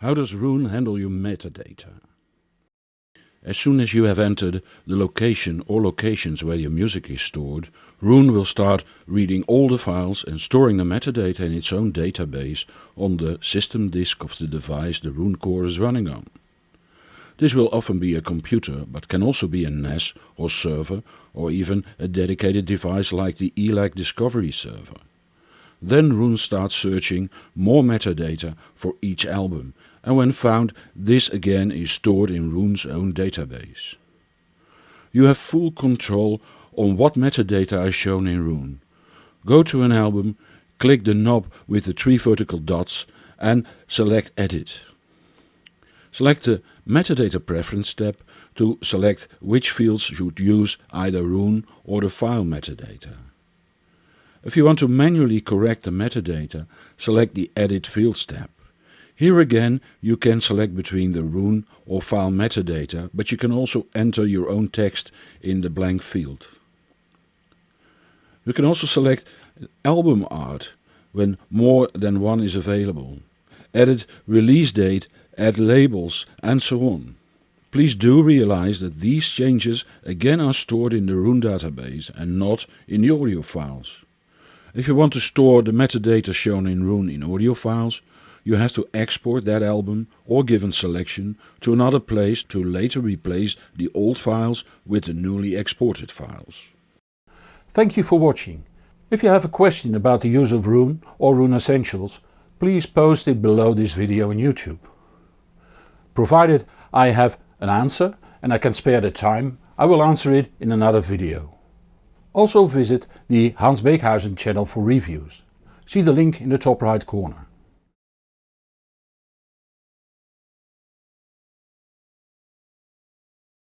How does Roon handle your metadata? As soon as you have entered the location or locations where your music is stored, Roon will start reading all the files and storing the metadata in its own database on the system disk of the device the Roon core is running on. This will often be a computer, but can also be a NAS or server, or even a dedicated device like the ELAC Discovery server. Then Roon starts searching more metadata for each album, and when found, this again is stored in Roon's own database. You have full control on what metadata is shown in Roon. Go to an album, click the knob with the three vertical dots and select Edit. Select the Metadata Preference tab to select which fields should use either Roon or the file metadata. If you want to manually correct the metadata, select the Edit Fields tab. Here again you can select between the Roon or file metadata, but you can also enter your own text in the blank field. You can also select album art when more than one is available. Edit release date, add labels and so on. Please do realize that these changes again are stored in the Roon database and not in the audio files. If you want to store the metadata shown in Roon in audio files, you have to export that album or given selection to another place to later replace the old files with the newly exported files. Thank you for watching. If you have a question about the use of Roon or Roon Essentials, please post it below this video on YouTube. Provided I have an answer and I can spare the time, I will answer it in another video. Also visit the Hans Beekhuyzen channel for reviews. See the link in the top right corner.